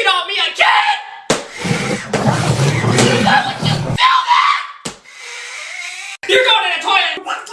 cheat on me again? You're going to the toilet!